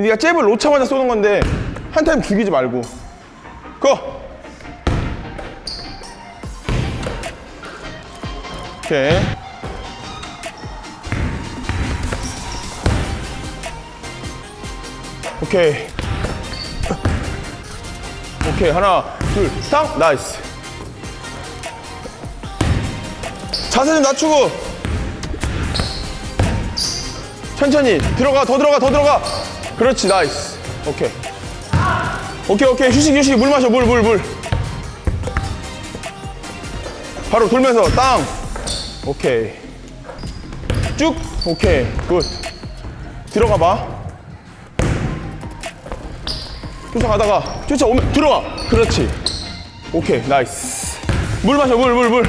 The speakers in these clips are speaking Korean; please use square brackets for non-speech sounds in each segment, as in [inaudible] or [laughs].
네가 잽을 놓자마자 쏘는 건데 한 타임 죽이지 말고. go! 오케이. 오케이. 오케이 하나 둘땅 nice. 자세 좀 낮추고. 천천히. 들어가 더 들어가 더 들어가 그렇지 nice. 오케이. 오케이 오케이. 휴식 휴식. 물 마셔 물물 물. 바로 돌면서 땅. 오케이. 쭉. 오케이. good. 들어가 봐. 쫓아가다가 쫓아오면 들어가 그렇지. 오케이 nice. 물 마셔 물 물, 물.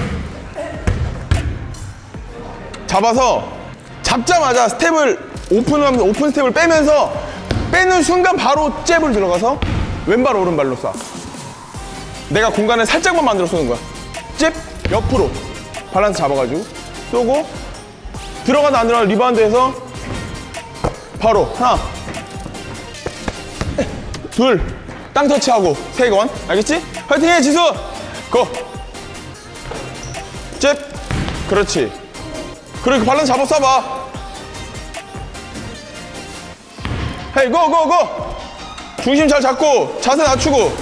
잡아서 잡자마자 스텝을 오픈하면서 오픈 스텝을 빼면서 빼는 순간 바로 잽을 들어가서 왼발 오른발로 쏴. 내가 공간을 살짝만 만들어 쏘는 거야. 잽 옆으로 밸런스 잡아가지고 쏘고 들어가다 안 들어가 리바운드해서 바로 하나 둘 땅 터치하고 세 건 알겠지? 화이팅해 지수! 고! 잽! 그렇지. 그래 그 밸런스 잡아 쏴봐 헤이 고고고! 중심 잘 잡고 자세 낮추고.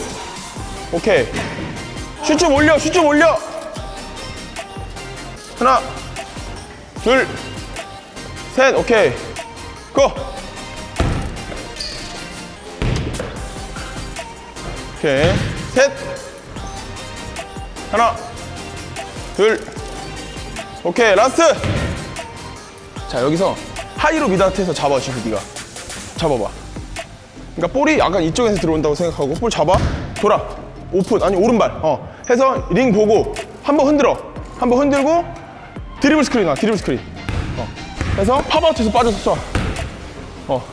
오케이. 슛 좀 올려 슛 좀 올려! 하나 둘 셋 오케이. 고! 오케이. 셋. 하나 둘. 오케이 last! 자 여기서 하이로 미다트에서 잡아 지금 네가 잡아봐. 그러니까 볼이 약간 이쪽에서 들어온다고 생각하고 볼 잡아 돌아 오픈 아니 오른발. 어. 해서 링 보고 한번 흔들어. 한번 흔들고 드리블 스크린 나 드리블 스크린. 어. 해서 pop out해서 빠져서 쏴 어.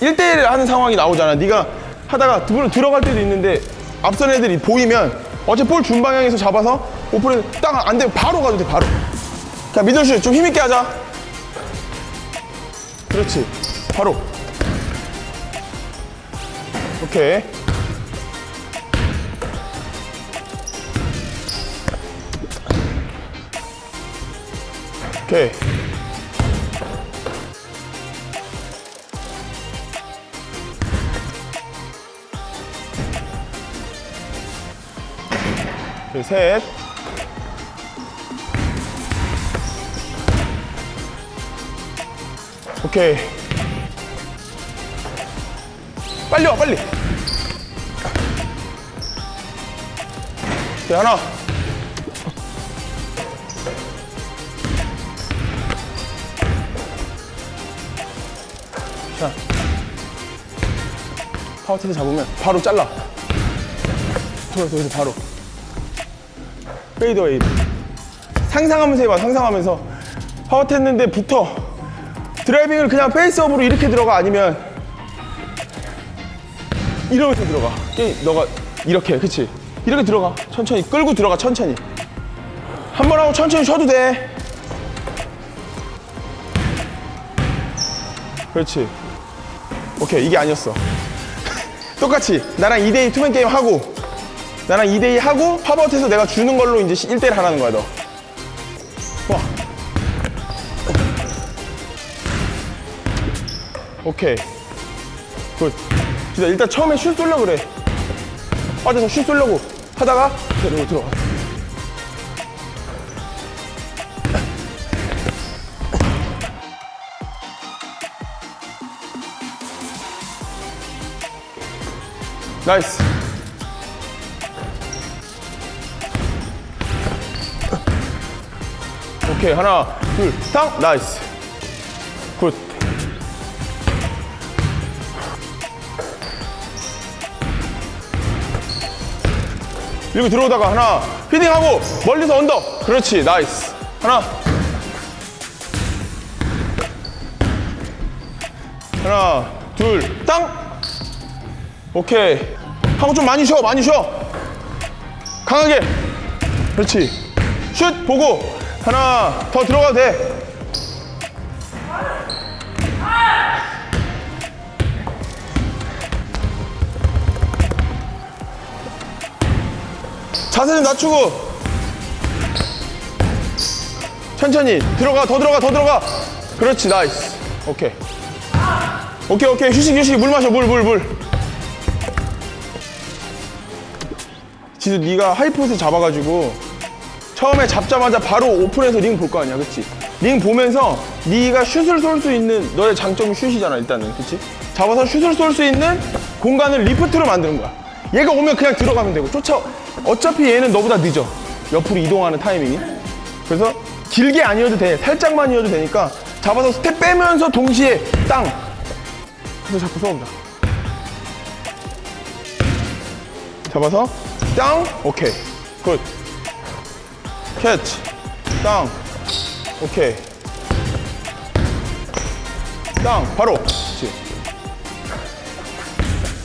1대1을 하는 상황이 나오잖아. 네가 하다가 물론 들어갈 때도 있는데 앞선 애들이 보이면 어차피 볼 준 방향에서 잡아서 오픈해서 딱안 되면 바로 가도 돼 바로. 자 미들슛 좀 힘있게 하자. 그렇지 바로. 오케이. 오케이. 오케이, 셋. 오케이 빨리 와 빨리. 오케이 하나. 자. 파워테드 잡으면 바로 잘라. 돌아서 여기서 바로. 페이드웨이 상상하면서 해봐 상상하면서. 파워테 했는데 붙어. 드라이빙을 그냥 페이스업으로 이렇게 들어가? 아니면 이러면서 들어가. 게임 너가 이렇게 그치? 이렇게 들어가. 천천히. 끌고 들어가 천천히. 한 번 하고 천천히 쉬어도 돼. 그렇지. 오케이 이게 아니었어. [laughs] 똑같이. 나랑 2대2 투맨 게임 하고 나랑 2대2 하고 팝아웃해서 내가 주는 걸로 이제 1대1 하라는 거야 너. 와. 오케이. 굿 진짜 일단 처음에 슛 쏠려고 그래. 빠져서 슛 쏠려고 하다가 그리고 들어가. 나이스. 오케이 하나 둘 탕. nice 밀고 들어오다가 하나 feeding하고 멀리서 under 그렇지 nice. 하나. 하나 둘 땅. 오케이. 하고 좀 많이 쉬어 많이 쉬어. 강하게. 그렇지. 슛 보고. 하나 더 들어가도 돼 자세 좀 낮추고. 천천히. 들어가 더 들어가 더 들어가. 그렇지 nice. 오케이. 오케이 오케이. 휴식 휴식. 물 마셔 물 물 물. 지수 네가 high post 잡아가지고 처음에 잡자마자 바로 오픈해서 링 볼 거 아니야 그치? 링 보면서 네가 슛을 쏠 수 있는 너의 장점이 슛이잖아 일단은. 그치? 잡아서 슛을 쏠 수 있는 공간을 lift로 만드는 거야. 얘가 오면 그냥 들어가면 되고. 쫓아 어차피 얘는 너보다 늦어. 옆으로 이동하는 타이밍이. 그래서 길게 아니어도 돼. 살짝만이어도 되니까 잡아서 스텝 빼면서 동시에 땅. 그래서 자꾸 쏴 보자 잡아서 땅. 오케이. good. catch. 땅. 오케이. 땅. 바로. 그렇지.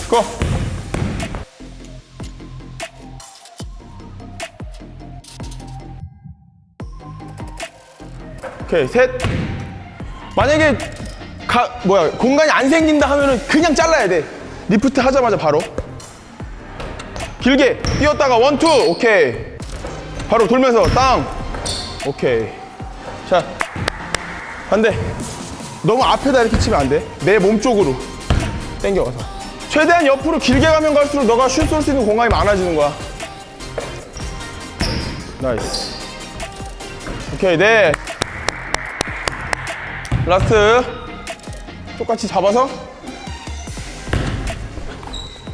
go 오케이 셋. 만약에 가, 뭐야 공간이 안 생긴다 하면은 그냥 잘라야 돼. 리프트 하자마자 바로. 길게 뛰었다가 one two. 오케이. 바로 돌면서 땅. 오케이. 자 반대 너무 앞에다 이렇게 치면 안 돼. 내 몸 쪽으로 당겨가서. 최대한 옆으로 길게 가면 갈수록 너가 슛 쏠 수 있는 공간이 많아지는 거야. nice. 오케이 네 last. 똑같이 잡아서.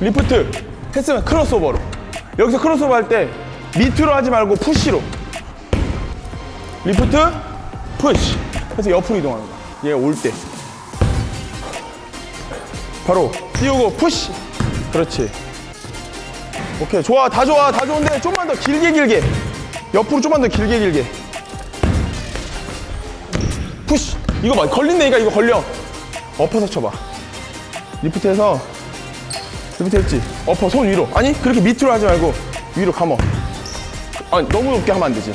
리프트. 했으면 crossover로. 여기서 크로스오버 할 때 밑으로 하지 말고 push로. lift. push. 해서 옆으로 이동하는 거야. 얘 올 때. 바로 띄우고 push. 그렇지. 오케이. 좋아. 다 좋아. 다 좋은데 좀만 더 길게 길게. 옆으로 좀만 더 길게 길게. push 이거 봐 걸린다니까 이거 걸려. 엎어서 쳐봐. lift해서 lift 했지? 엎어 손 위로. 아니 그렇게 밑으로 하지 말고 위로 감어. 아니 너무 높게 하면 안 되지.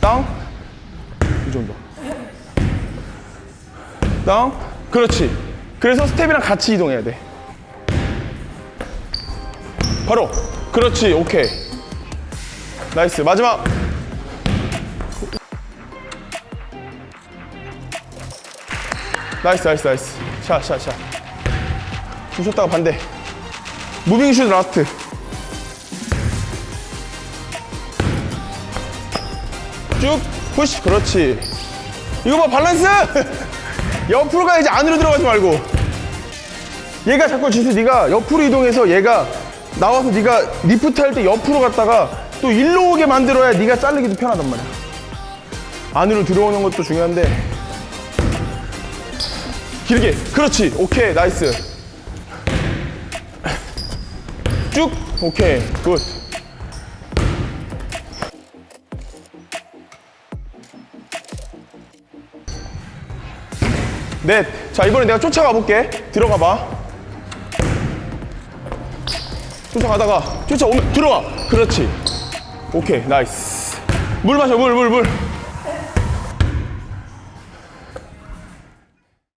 땅. 이 정도. 땅. 그렇지. 그래서 스텝이랑 같이 이동해야 돼. 바로. 그렇지. 오케이. nice. 마지막 nice nice nice. 샷샷샷. 주셨다가 반대. moving 슛 last. 쭉 push. 그렇지. 이거 봐 밸런스? [laughs] 옆으로 가야지 안으로 들어가지 말고. 얘가 자꾸 지수 네가 옆으로 이동해서 얘가 나와서 네가 리프트 할 때 옆으로 갔다가 또 일로 오게 만들어야 네가 자르기도 편하단 말이야. 안으로 들어오는 것도 중요한데 길게 그렇지 오케이 nice 쭉 오케이 good 넷. 자, 이번에 내가 쫓아가 볼게. 들어가 봐. 쫓아가다가 쫓아오면 들어와. 그렇지. 오케이, nice. 물 마셔, 물, 물, 물.